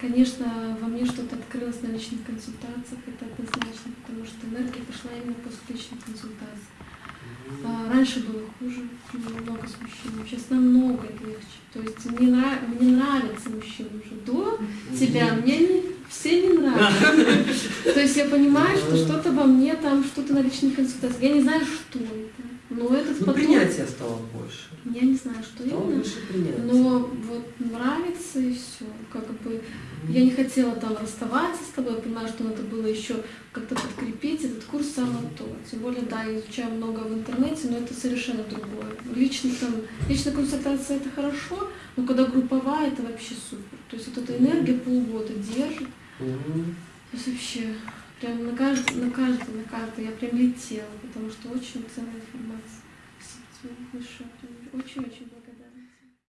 Конечно, во мне что-то открылось на личных консультациях, это однозначно, потому что энергия пошла именно после личных консультаций. А, раньше было хуже, много с мужчинами, сейчас намного легче. То есть мне, нрав... мне нравятся мужчины уже. До тебя мне не... все не нравятся. То есть я понимаю, что что-то во мне там, что-то на личных консультациях. Я не знаю, что это. Но этот ну, поток... принятие стало больше. Я не знаю, что Стало именно. больше принятия. Но нравится и все. Как бы я не хотела там расставаться с тобой, я понимаю, что надо было еще как-то подкрепить этот курс самое то. Тем более, да, я изучаю много в интернете, но это совершенно другое. Лично там, личная консультация это хорошо, но когда групповая, это вообще супер. То есть вот эта энергия полгода держит. То есть вообще прям на каждый, на каждый, на каждый я прям летела, потому что очень ценная информация. Большое. Очень-очень